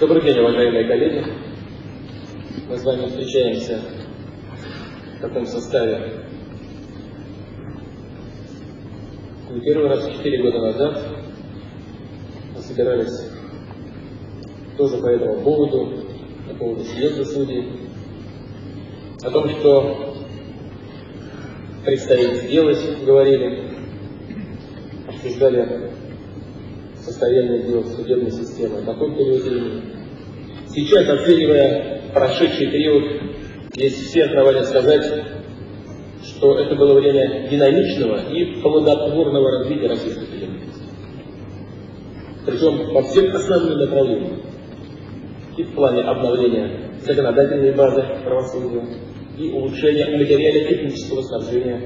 Добрый день, уважаемые коллеги. Мы с вами встречаемся в таком составе не первый раз, четыре года назад. Мы собирались тоже по этому поводу, по поводу съезда судей, о том, что предстоит сделать, говорили, обсуждали состояние дел судебной системы на том периоде времени. Сейчас, оценивая прошедший период, есть все основания сказать, что это было время динамичного и плодотворного развития российской судебной системы. Причем по всем основным направлениям. И в плане обновления законодательной базы правосудия, и улучшения материально-технического снабжения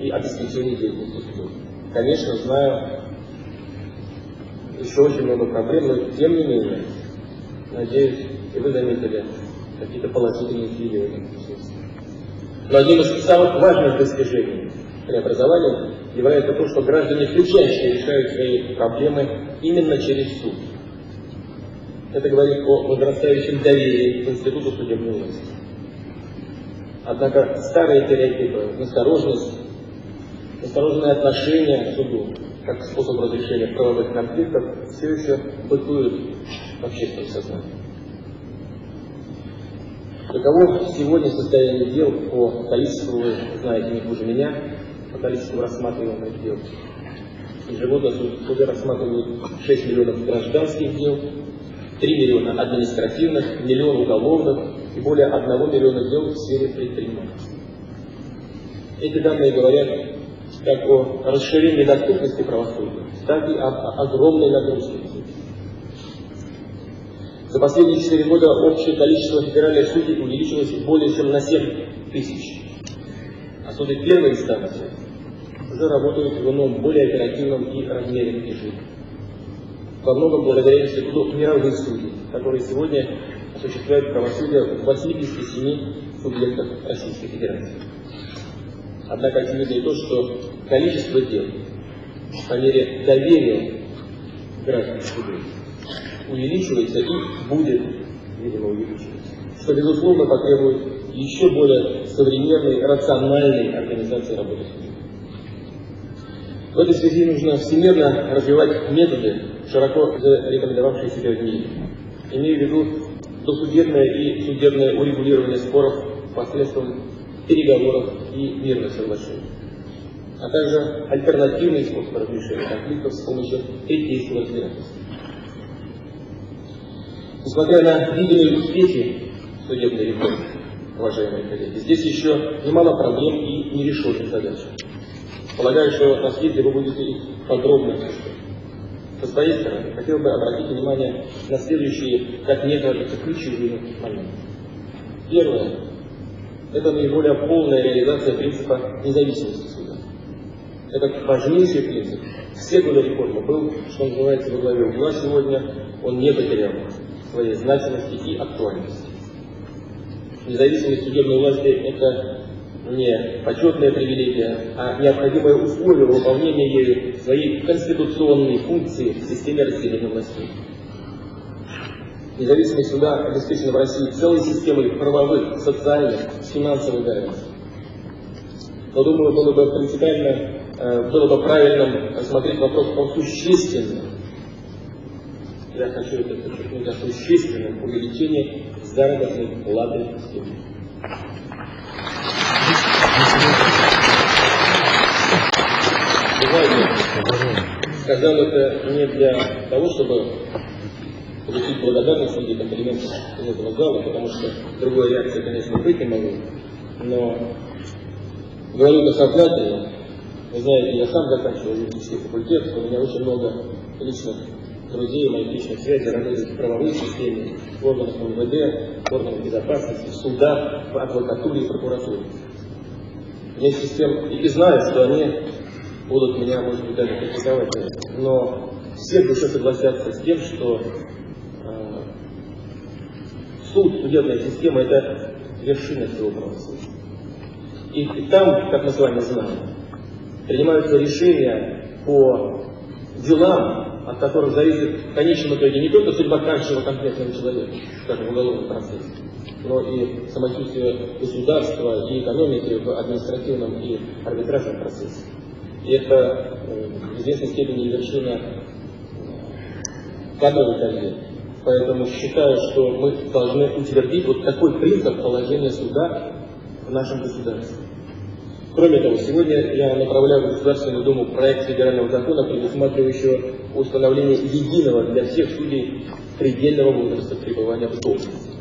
и обеспечения деятельности судов. Конечно, знаю еще очень много проблем, но тем не менее, надеюсь, и вы заметили какие-то положительные смысле. Но одним из самых важных достижений преобразования является то, что граждане все чаще решают свои проблемы именно через суд. Это говорит о возрастающем доверии к институту судебной власти. Однако старые стереотипы, настороженность, настороженное отношение к суду, как способ разрешения правовых конфликтов, все еще бытуют в общественном сознании. Каково сегодня состояние дел по количеству, вы знаете не хуже меня, по количеству рассматриваемых дел. Ежегодно суды рассматривают 6 миллионов гражданских дел, 3 миллиона административных, миллион уголовных и более 1 миллиона дел в сфере предпринимательства. Эти данные говорят как о расширении доступности правосудия, так и об огромной нагрузке за последние 4 года общее количество федеральных судей увеличилось более чем на 7 тысяч. А суды первой инстанции уже работают в ином, более оперативном и размеренном режиме. Во многом благодаря институту мировых судей, которые сегодня осуществляют правосудие в 87 субъектах Российской Федерации. Однако очевидно и то, что количество дел по мере доверия граждан к суду увеличивается и будет, видимо, увеличиваться. Что, безусловно, потребует еще более современной, рациональной организации работы судей. В этой связи нужно всемирно развивать методы, широко рекомендовавшие себя в мире. Имею в виду досудебное и судебное урегулирование споров посредством переговоров и мирных соглашений, а также альтернативный способ разрешения конфликтов с помощью третейского разбирательства. Несмотря на видимые успехи судебной реформы, уважаемые коллеги, здесь еще немало проблем и нерешенных задач. Полагаю, что на съезде вы будете их подробно обсуждать. Со своей стороны, хотел бы обратить внимание на следующие, как мне кажется, ключевые моменты. Первое – это наиболее полная реализация принципа независимости суда. Это важнейший принцип. Все годы реформы был, что называется, во главе угла сегодня, он не потерял своей значимости и актуальности. Независимость судебной власти – это не почетная привилегия, а необходимое условие выполнения ею своей конституционной функции в системе разделения властей. Независимость суда обеспечена в России целой системой правовых, социальных, финансовых гарантий. Но, думаю, было бы принципиально, э, было бы правильным рассмотреть вопрос о существенном я хочу это подчеркнуть, о существенном увеличении заработной платы судей. сказал это не для того, чтобы получить благодарность среди комплиментов из этого зала, потому что другой реакции, конечно, быть не могу, но говорю это сознательно. Вы знаете, я сам заканчивал юридический факультет, у меня очень много личных друзей, моих личных связей работают в правовой системе, в органах МВД, в органах безопасности, в судах, в адвокатуре и прокуратуре. Вместе с тем и знаю, что они будут меня, может быть, даже критиковать. Но все в душе согласятся с тем, что суд, судебная система – это вершина всего правосудия. И, и там, как мы с вами знаем, принимаются решения по делам, от которых зависит в конечном итоге не только судьба каждого конкретного человека, скажем, в уголовном процессе, но и самочувствие государства и экономики в административном и арбитражном процессе. И это э, в известной степени вершина кадровой карьеры. Поэтому считаю, что мы должны утвердить вот такой принцип положения суда в нашем государстве. Кроме того, сегодня я направляю в Государственную Думу проект федерального закона, предусматривающего установление единого для всех судей предельного возраста пребывания в должности.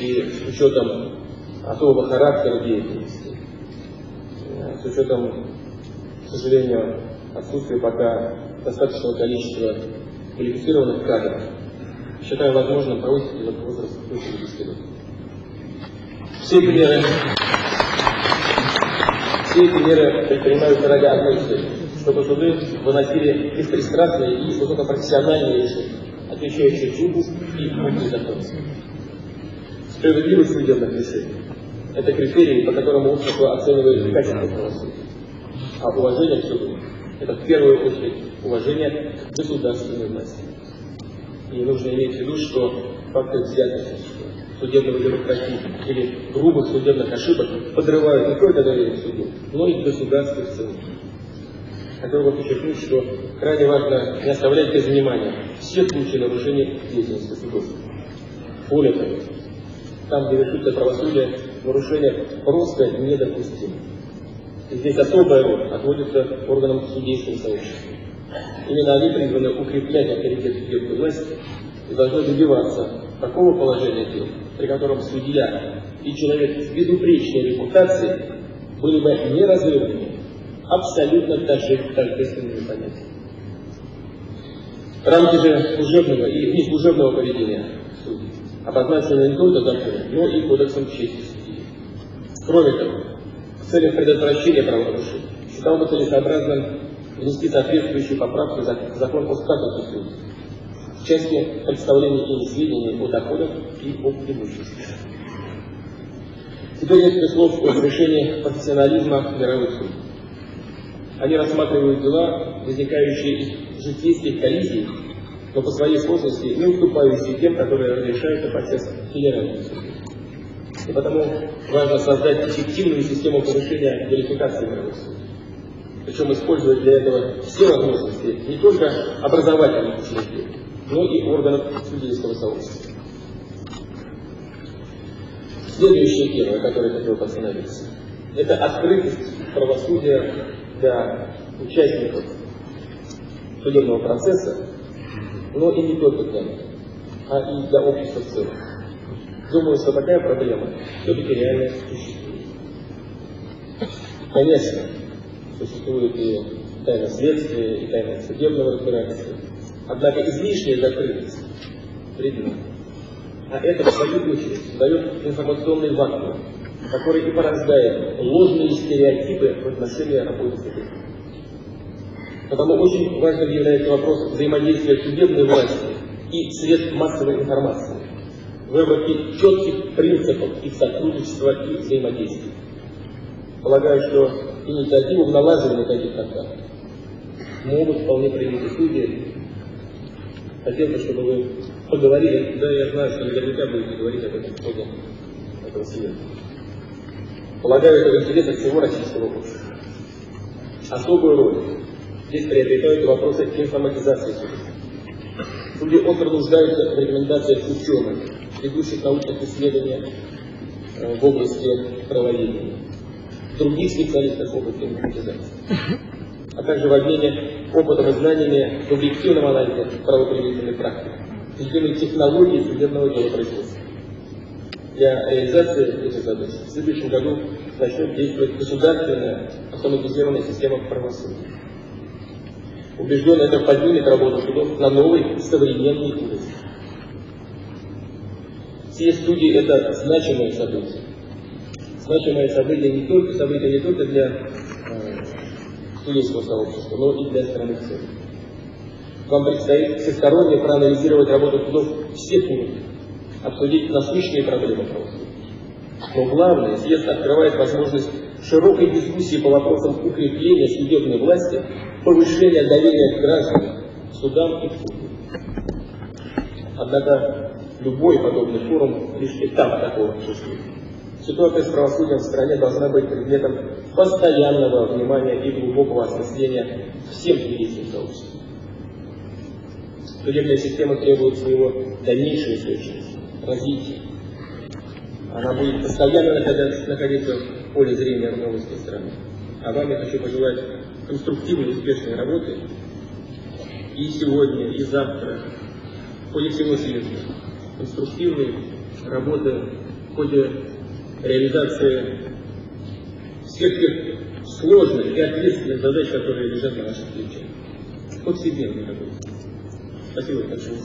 И с учетом особого характера деятельности, с учетом, к сожалению, отсутствия пока достаточного количества квалифицированных кадров, считаю возможным повысить этот возраст до 70 лет. Все эти меры, все эти меры предпринимаются ради одной цели, чтобы суды выносили беспристрастные и высокопрофессиональные решения, отвечающие духу и букве закона. Справедливость судебных решений – это критерии, по которым общество оценивает качество правосудия. А уважение к суду – это в первую очередь уважение к государственной власти. И нужно иметь в виду, что факты взяточничества, судебного демократизма или грубых судебных ошибок подрывают не только доверие к суду, но и к государству в целом. Хотел бы подчеркнуть, что крайне важно не оставлять без внимания все случаи нарушения деятельности судов. Более того, там, где вершится правосудие, нарушения просто недопустимы. И здесь особая роль отводится органам судейского сообщества. Именно они призваны укреплять авторитет судебной власти и должны добиваться такого положения дел, при котором судья и человек с безупречной репутацией были бы неразрывными, абсолютно тождественными понятиями. Рамки же служебного и неслужебного поведения судей обозначены не только законом, но и кодексом чести судьи. Кроме того, в целях предотвращения правонарушений считал бы целесообразным внести соответствующие поправки в закон о статусе судей в части представления ими сведений о доходах и об имуществе. Теперь несколько слов о повышении профессионализма мировых судей. Они рассматривают дела, возникающие из житейских коллизий, но по своей сложности не уступающие тем, которые разрешаются процесс федеральных судей. И потому важно создать эффективную систему повышения квалификации мировых судей. Причем использовать для этого все возможности не только образовательных учреждений, но и органов судейского сообщества. Следующая тема, на которой хотел бы остановиться, это открытость правосудия для участников судебного процесса, но и не только для них, а и для общества в целом. Думаю, что такая проблема все-таки реально существует. Конечно, существует и тайна следствия, и тайна судебного разбирательства. Однако излишняя закрытость вредна. А это, в свою очередь, дает информационный вакуум, который и порождает ложные стереотипы в отношении работы. Потому очень важным является вопрос взаимодействия судебной власти и средств массовой информации, выработки четких принципов их сотрудничества и взаимодействия. Полагаю, что инициативу в налаживании таких контактов могут вполне принять судьи. Хотел бы, чтобы вы поговорили, да, я знаю, что наверняка будете говорить об этом в ходе этого съезда. Полагаю, это в интересах всего российского общества. Особую роль здесь приобретают вопросы информатизации судей. Судьи остро нуждаются в рекомендациях ученых, ведущих научных исследований э, в области правоведения других специалистов в области информатизации, а также в обмене опытом и знаниями в объективном анализе правоприменительной практики, введенной технологии судебного делопроизводства. Для реализации этих задач в следующем году начнет действовать государственная автоматизированная система правосудия. Убежден, это поднимет работу судов на новый современный уровень. Все студии – это значимое событие значимое событие не только, событие не только для э, судейского сообщества, но и для страны в целом. Вам предстоит всесторонне проанализировать работу судов всех уровней, обсудить насущные проблемы правосудия. Но главное, съезд открывает возможность широкой дискуссии по вопросам укрепления судебной власти, повышения доверия граждан к судам и к суду. Однако любой подобный форум лишь этап такого путешествия. Ситуация с правосудием в стране должна быть предметом постоянного внимания и глубокого осмысления всем юридическим сообществом. Судебная система требует своего дальнейшего устойчивости, развития. Она будет постоянно находиться в поле зрения новости страны. А вам я хочу пожелать конструктивной, успешной работы и сегодня, и завтра, в ходе всего съезда. Конструктивной работы в ходе реализации всех тех сложных и ответственных задач, которые лежат на наших плечах. Повседневной работе. Спасибо большое.